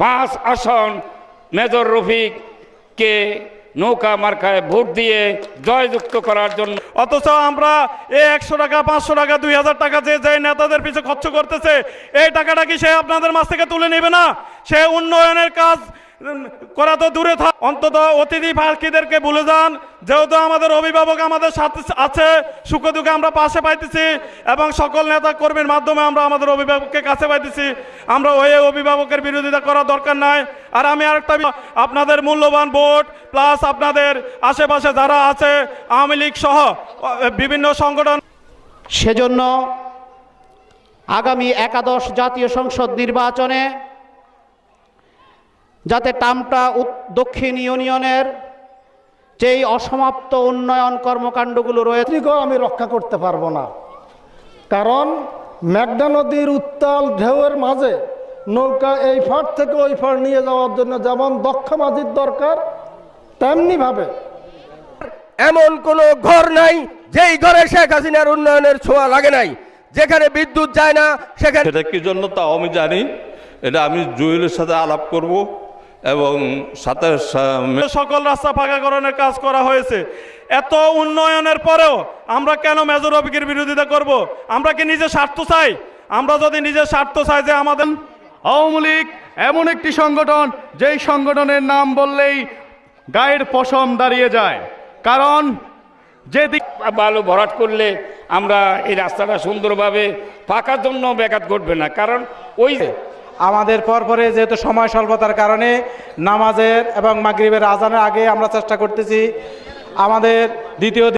পাঁচ আসন মেজর রফিককে নৌকা মার্কায় ভোট দিয়ে জয়যুক্ত করার জন্য। অথচ আমরা এই একশো টাকা পাঁচশো টাকা দুই হাজার টাকা যে যে নেতাদের পিছনে খরচ করতেছে এই টাকাটা কি সে আপনাদের মাছ থেকে তুলে নেবে না? সে উন্নয়নের কাজ করা তো দূরে থাক। অন্তত অতিথি পাখিদেরকে ভুলে যান, যেহেতু আমাদের অভিভাবক আমাদের সাথে আছে সুখ দুঃখে আমরা পাশে পাইতেছি এবং সকল নেতা কর্মীর মাধ্যমে আমরা আমাদের অভিভাবককে কাছে পাইতেছি। আমরা ওই অভিভাবকের বিরোধিতা করা দরকার নাই। আর আমি আরেকটা আপনাদের মূল্যবান ভোট প্লাস আপনাদের আশেপাশে যারা আছে, আওয়ামী লীগ সহ বিভিন্ন সংগঠন সেজন্য আগামী একাদশ জাতীয় সংসদ নির্বাচনে যাতে টামটা দক্ষিণ ইউনিয়নের যেই অসমাপ্ত উন্নয়ন কর্মকাণ্ডগুলো রয়েছে আমি রক্ষা করতে পারব না। কারণ মেঘনা নদীর উত্তাল ঢেউয়ের মাঝে নৌকা এই ফাট থেকে ওই ফাট নিয়ে যাওয়ার জন্য যেমন দক্ষ মাঝির দরকার তেমনিভাবে এমন কোনো ঘর নাই যেই ঘরে শেখ হাসিনার উন্নয়নের ছোঁয়া লাগে নাই। যেখানে বিদ্যুৎ যায় না সেখানে সেটা কি জন্য তাও আমি জানি। এটা আমি জুয়েলের সাথে আলাপ করব। এবং সাথে সকল রাস্তা ফাঁকাকরণের কাজ করা হয়েছে। এত উন্নয়নের পরেও আমরা কেন মেজর অফিকের বিরোধিতা করব? আমরা কি নিজের স্বার্থ চাই? আমরা যদি নিজের স্বার্থ চাই যে আমাদের আওয়ামী লীগ এমন একটি সংগঠন যেই সংগঠনের নাম বললেই গায়ের পশম দাঁড়িয়ে যায়। কারণ যে দিক বালু ভরাট করলে আমরা এই রাস্তাটা সুন্দরভাবে পাকার জন্য ব্যাঘাত ঘটবে না। কারণ ওই আমাদের পরপরে যেহেতু সময় স্বল্পতার কারণে নামাজের এবং মাগরীবের আজানের আগে আমরা চেষ্টা করতেছি আমাদের দ্বিতীয়